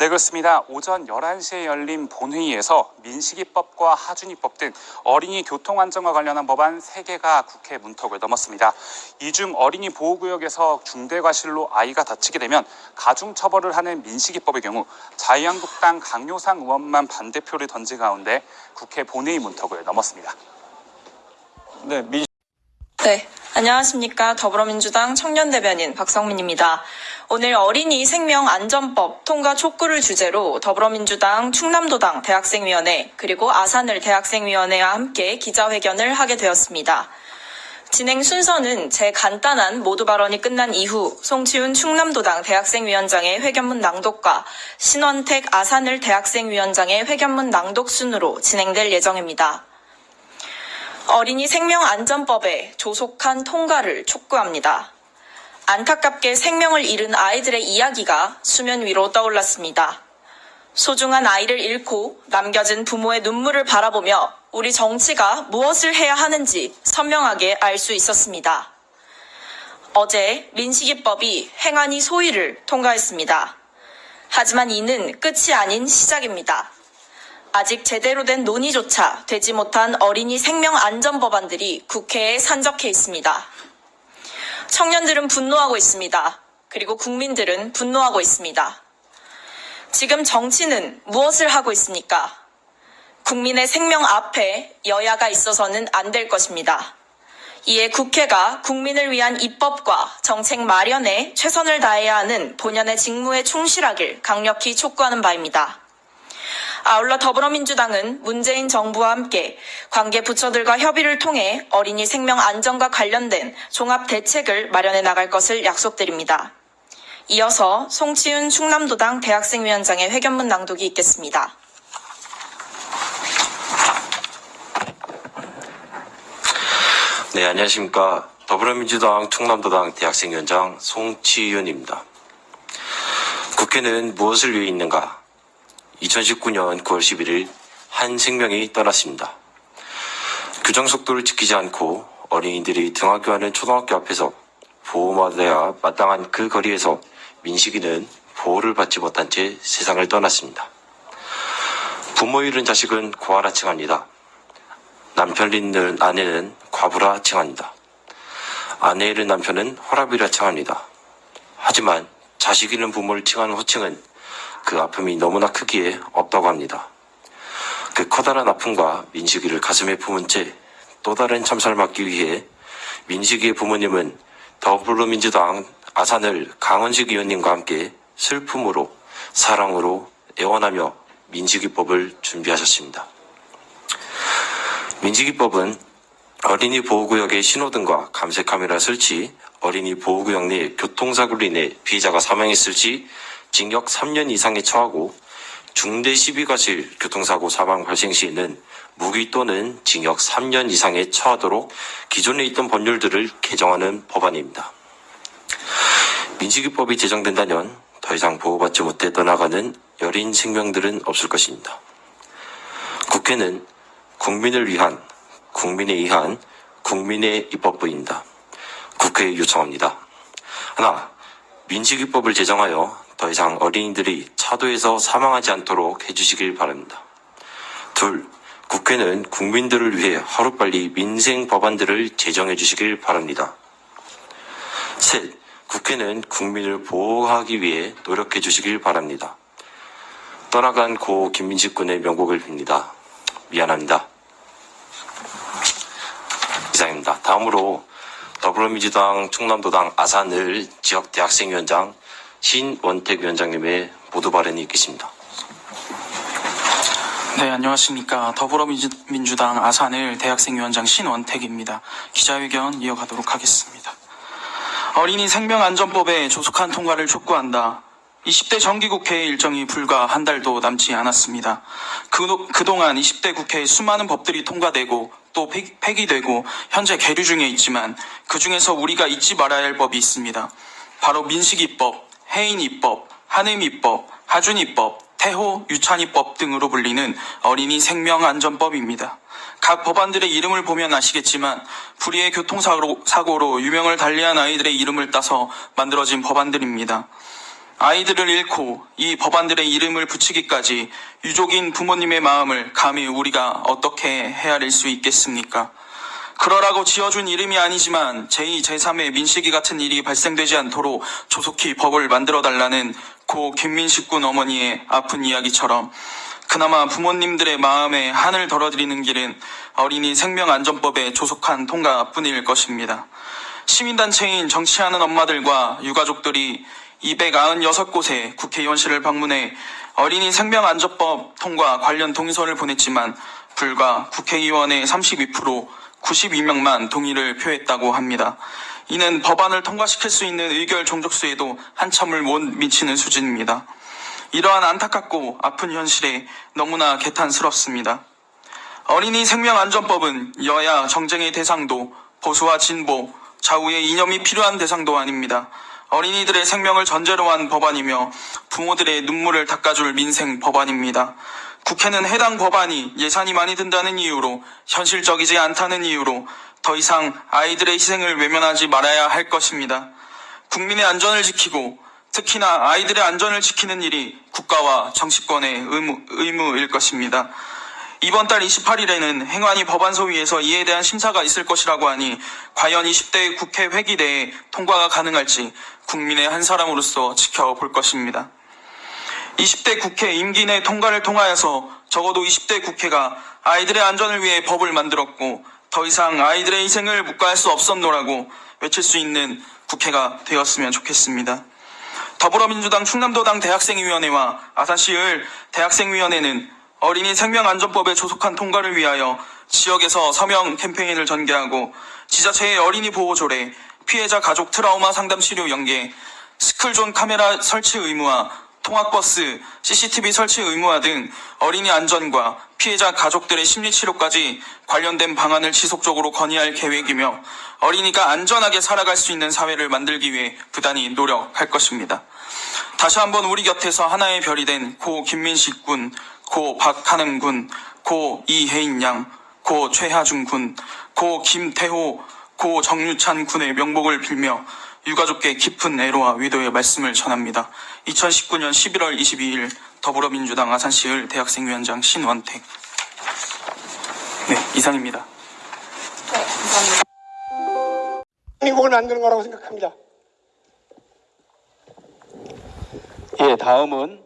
네, 그렇습니다. 오전 11시에 열린 본회의에서 민식이법과 하준이법 등 어린이 교통안전과 관련한 법안 3개가 국회 문턱을 넘었습니다. 이 중 어린이 보호구역에서 중대과실로 아이가 다치게 되면 가중처벌을 하는 민식이법의 경우 자유한국당 강효상 의원만 반대표를 던진 가운데 국회 본회의 문턱을 넘었습니다. 네, 민 네, 안녕하십니까. 더불어민주당 청년대변인 박성민입니다. 오늘 어린이 생명 안전법 통과 촉구를 주제로 더불어민주당 충남도당 대학생위원회 그리고 아산을 대학생위원회와 함께 기자회견을 하게 되었습니다. 진행 순서는 제 간단한 모두 발언이 끝난 이후 송치훈 충남도당 대학생위원장의 회견문 낭독과 신원택 아산을 대학생위원장의 회견문 낭독 순으로 진행될 예정입니다. 어린이 생명안전법의 조속한 통과를 촉구합니다. 안타깝게 생명을 잃은 아이들의 이야기가 수면 위로 떠올랐습니다. 소중한 아이를 잃고 남겨진 부모의 눈물을 바라보며 우리 정치가 무엇을 해야 하는지 선명하게 알 수 있었습니다. 어제 민식이법이 행안위 소위를 통과했습니다. 하지만 이는 끝이 아닌 시작입니다. 아직 제대로 된 논의조차 되지 못한 어린이 생명 안전 법안들이 국회에 산적해 있습니다. 청년들은 분노하고 있습니다. 그리고 국민들은 분노하고 있습니다. 지금 정치는 무엇을 하고 있습니까? 국민의 생명 앞에 여야가 있어서는 안 될 것입니다. 이에 국회가 국민을 위한 입법과 정책 마련에 최선을 다해야 하는 본연의 직무에 충실하길 강력히 촉구하는 바입니다. 아울러 더불어민주당은 문재인 정부와 함께 관계 부처들과 협의를 통해 어린이 생명 안전과 관련된 종합 대책을 마련해 나갈 것을 약속드립니다. 이어서 송치윤 충남도당 대학생위원장의 회견문 낭독이 있겠습니다. 네, 안녕하십니까. 더불어민주당 충남도당 대학생위원장 송치윤입니다. 국회는 무엇을 위해 있는가? 2019년 9월 11일 한 생명이 떠났습니다. 규정 속도를 지키지 않고 어린이들이 등하교하는 초등학교 앞에서 보호받아야 마땅한 그 거리에서 민식이는 보호를 받지 못한 채 세상을 떠났습니다. 부모 잃은 자식은 고아라 칭합니다. 남편 잃는 아내는 과부라 칭합니다. 아내 잃은 남편은 호랍이라 칭합니다. 하지만 자식 잃은 부모를 칭하는 호칭은 그 아픔이 너무나 크기에 없다고 합니다. 그 커다란 아픔과 민식이를 가슴에 품은 채 또 다른 참사를 막기 위해 민식이의 부모님은 더불어민주당 아산을 강원식 의원님과 함께 슬픔으로 사랑으로 애원하며 민식이법을 준비하셨습니다. 민식이법은 어린이 보호구역의 신호등과 감색카메라 설치, 어린이 보호구역 내 교통사고로 인해 피해자가 사망했을 시 징역 3년 이상에 처하고 중대 시비과실 교통사고 사망 발생 시에는 무기 또는 징역 3년 이상에 처하도록 기존에 있던 법률들을 개정하는 법안입니다. 민식이법이 제정된다면 더 이상 보호받지 못해 떠나가는 여린 생명들은 없을 것입니다. 국회는 국민을 위한, 국민에 의한 국민의 입법부입니다. 국회에 요청합니다. 하나, 민식이법을 제정하여 더 이상 어린이들이 차도에서 사망하지 않도록 해주시길 바랍니다. 둘, 국회는 국민들을 위해 하루빨리 민생 법안들을 제정해 주시길 바랍니다. 셋, 국회는 국민을 보호하기 위해 노력해 주시길 바랍니다. 떠나간 고 김민식 군의 명복을 빕니다. 미안합니다. 이상입니다. 다음으로 더불어민주당 충남도당 아산을 지역대학생위원장 신원택 위원장님의 모두 발언이 있겠습니다. 네, 안녕하십니까. 더불어민주당 아산을 대학생위원장 신원택입니다. 기자회견 이어가도록 하겠습니다. 어린이 생명안전법의 조속한 통과를 촉구한다. 20대 정기국회 일정이 불과 한 달도 남지 않았습니다. 그, 그동안 20대 국회에 수많은 법들이 통과되고 또 폐- 폐기되고 현재 계류 중에 있지만 그 중에서 우리가 잊지 말아야 할 법이 있습니다. 바로 민식이법, 해인이법, 한해미법, 하준이법, 태호 유찬이법 등으로 불리는 어린이 생명안전법입니다. 각 법안들의 이름을 보면 아시겠지만 불의의 교통사고로 사고로 유명을 달리한 아이들의 이름을 따서 만들어진 법안들입니다. 아이들을 잃고 이 법안들의 이름을 붙이기까지 유족인 부모님의 마음을 감히 우리가 어떻게 헤아릴 수 있겠습니까? 그러라고 지어준 이름이 아니지만 제2, 제3의 민식이 같은 일이 발생되지 않도록 조속히 법을 만들어 달라는 고 김민식 군 어머니의 아픈 이야기처럼 그나마 부모님들의 마음에 한을 덜어드리는 길은 어린이 생명안전법의 조속한 통과뿐일 것입니다. 시민단체인 정치하는 엄마들과 유가족들이 296곳의 국회의원실을 방문해 어린이 생명안전법 통과 관련 동의서를 보냈지만 불과 국회의원의 32% 92명만 동의를 표했다고 합니다. 이는 법안을 통과시킬 수 있는 의결 종족수에도 한참을 못 미치는 수준입니다. 이러한 안타깝고 아픈 현실에 너무나 개탄스럽습니다. 어린이 생명안전법은 여야 정쟁의 대상도 보수와 진보, 좌우의 이념이 필요한 대상도 아닙니다. 어린이들의 생명을 전제로 한 법안이며 부모들의 눈물을 닦아줄 민생 법안입니다. 국회는 해당 법안이 예산이 많이 든다는 이유로 현실적이지 않다는 이유로 더 이상 아이들의 희생을 외면하지 말아야 할 것입니다. 국민의 안전을 지키고 특히나 아이들의 안전을 지키는 일이 국가와 정치권의 의무, 의무일 것입니다. 이번 달 28일에는 행안위 법안소위에서 이에 대한 심사가 있을 것이라고 하니 과연 20대 국회 회기 내에 통과가 가능할지 국민의 한 사람으로서 지켜볼 것입니다. 20대 국회 임기 내 통과를 통하여서 적어도 20대 국회가 아이들의 안전을 위해 법을 만들었고 더 이상 아이들의 희생을 묵과할 수 없었노라고 외칠 수 있는 국회가 되었으면 좋겠습니다. 더불어민주당 충남도당 대학생위원회와 아산시을 대학생위원회는 어린이 생명안전법의 조속한 통과를 위하여 지역에서 서명 캠페인을 전개하고 지자체의 어린이 보호 조례, 피해자 가족 트라우마 상담 치료 연계, 스쿨존 카메라 설치 의무화, 통학버스, CCTV 설치 의무화 등 어린이 안전과 피해자 가족들의 심리치료까지 관련된 방안을 지속적으로 건의할 계획이며 어린이가 안전하게 살아갈 수 있는 사회를 만들기 위해 부단히 노력할 것입니다. 다시 한번 우리 곁에서 하나의 별이 된 고 김민식 군, 고 박하능 군, 고 이혜인 양, 고 최하중 군, 고 김태호, 고 정유찬 군의 명복을 빌며 유가족께 깊은 애로와 위도의 말씀을 전합니다. 2019년 11월 22일 더불어민주당 아산시을 대학생위원장 신원택. 네, 이상입니다. 미국을 만드는 거라고 생각합니다. 예, 다음은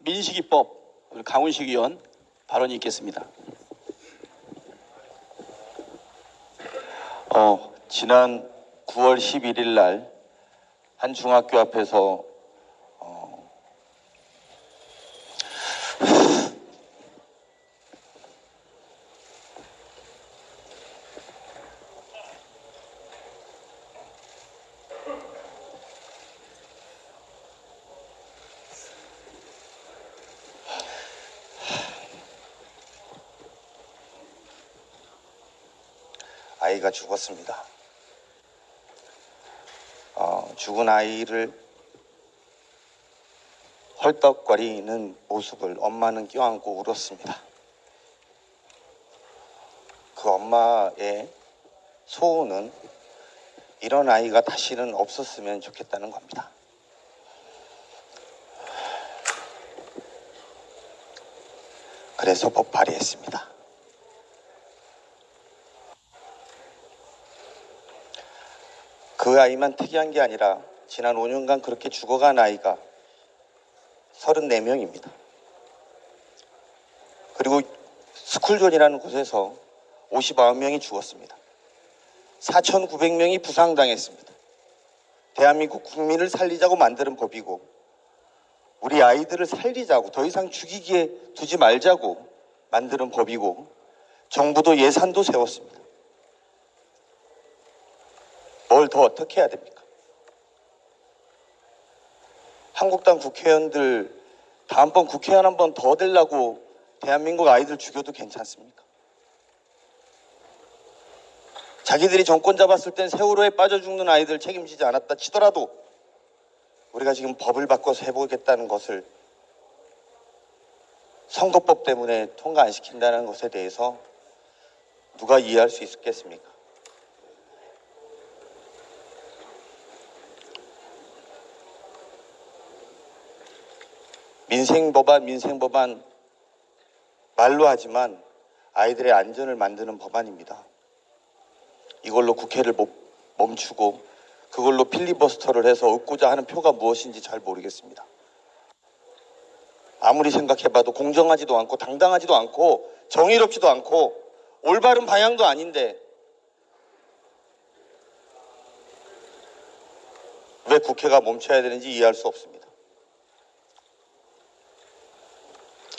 민식이법 강훈식 의원 발언이 있겠습니다. 어, 지난 9월 11일 날 한 중학교 앞에서 어, 아이가 죽었습니다. 어, 죽은 아이를 헐떡거리는 모습을 엄마는 껴안고 울었습니다. 그 엄마의 소원은 이런 아이가 다시는 없었으면 좋겠다는 겁니다. 그래서 법 발의했습니다. 그 아이만 특이한 게 아니라 지난 5년간 그렇게 죽어간 아이가 34명입니다. 그리고 스쿨존이라는 곳에서 59명이 죽었습니다. 4,900명이 부상당했습니다. 대한민국 국민을 살리자고 만드는 법이고 우리 아이들을 살리자고 더 이상 죽이기에 두지 말자고 만드는 법이고 정부도 예산도 세웠습니다. 뭘 더 어떻게 해야 됩니까? 한국당 국회의원들 다음번 국회의원 한 번 더 되려고 대한민국 아이들 죽여도 괜찮습니까? 자기들이 정권 잡았을 땐 세월호에 빠져 죽는 아이들 책임지지 않았다 치더라도 우리가 지금 법을 바꿔서 해보겠다는 것을 선거법 때문에 통과 안 시킨다는 것에 대해서 누가 이해할 수 있겠습니까? 민생법안, 민생법안 말로 하지만 아이들의 안전을 만드는 법안입니다. 이걸로 국회를 못- 멈추고 그걸로 필리버스터를 해서 얻고자 하는 표가 무엇인지 잘 모르겠습니다. 아무리 생각해봐도 공정하지도 않고 당당하지도 않고 정의롭지도 않고 올바른 방향도 아닌데 왜 국회가 멈춰야 되는지 이해할 수 없습니다.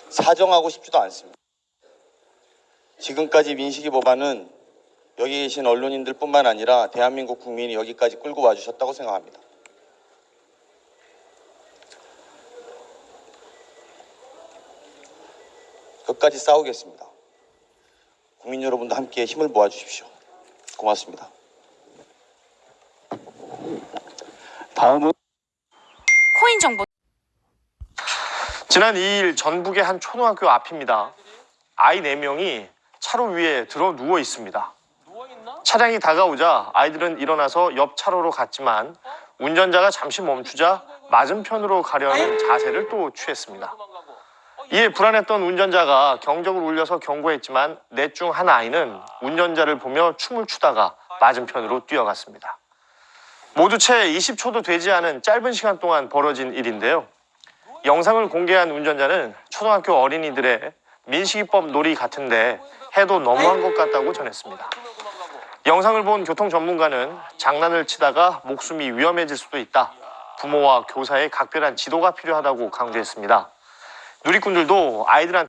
사정하고 싶지도 않습니다. 지금까지 민식이 법안은 여기 계신 언론인들 뿐만 아니라 대한민국 국민이 여기까지 끌고 와주셨다고 생각합니다. 끝까지 싸우겠습니다. 국민 여러분도 함께 힘을 모아주십시오. 고맙습니다. 다음은 코인 정보 지난 2일 전북의 한 초등학교 앞입니다. 아이 4명이 차로 위에 들어 누워 있습니다. 차량이 다가오자 아이들은 일어나서 옆 차로로 갔지만 운전자가 잠시 멈추자 맞은편으로 가려는 자세를 또 취했습니다. 이에 불안했던 운전자가 경적을 울려서 경고했지만 넷 중 한 아이는 운전자를 보며 춤을 추다가 맞은편으로 뛰어갔습니다. 모두 채 20초도 되지 않은 짧은 시간 동안 벌어진 일인데요. 영상을 공개한 운전자는 초등학교 어린이들의 민식이법 놀이 같은데 해도 너무한 것 같다고 전했습니다. 영상을 본 교통 전문가는 장난을 치다가 목숨이 위험해질 수도 있다. 부모와 교사의 각별한 지도가 필요하다고 강조했습니다. 누리꾼들도 아이들한테